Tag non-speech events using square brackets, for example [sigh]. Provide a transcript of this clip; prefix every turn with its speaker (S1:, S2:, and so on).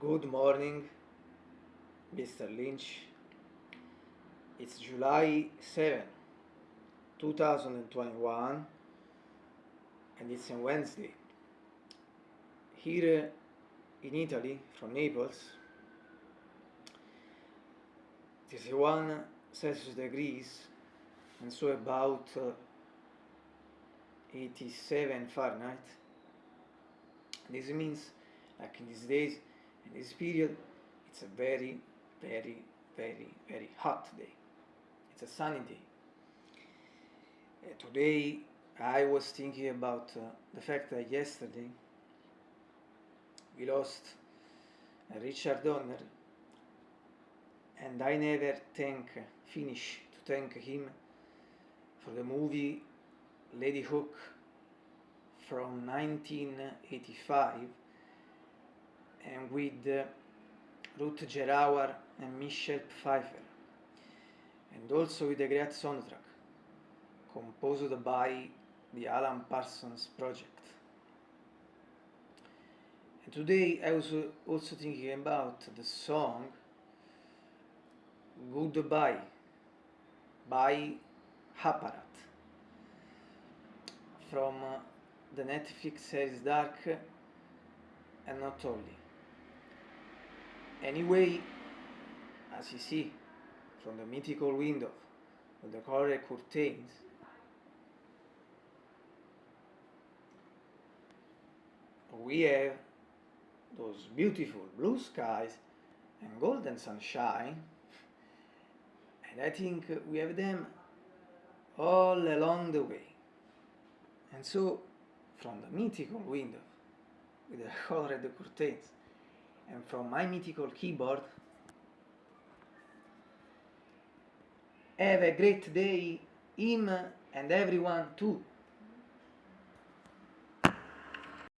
S1: Good morning, Mr. Lynch. It's July 7, 2021, and it's a Wednesday. Here in Italy, from Naples, it is 1 Celsius degrees, and so about uh, 87 Fahrenheit. This means, like in these days, In this period, it's a very, very, very, very hot day. It's a sunny day. Uh, today, I was thinking about uh, the fact that yesterday we lost uh, Richard Donner and I never thank, uh, finish to thank him for the movie Lady Hook from 1985 and with uh, Ruth Gerauer and Michelle Pfeiffer, and also with a great soundtrack composed by the Alan Parsons Project. And today I was also thinking about the song Goodbye by Apparat from uh, the Netflix series Dark and not only. Anyway, as you see from the mythical window with the colored curtains, we have those beautiful blue skies and golden sunshine. And I think we have them all along the way. And so from the mythical window with the [laughs] colored curtains and from my mythical keyboard have a great day him and everyone too.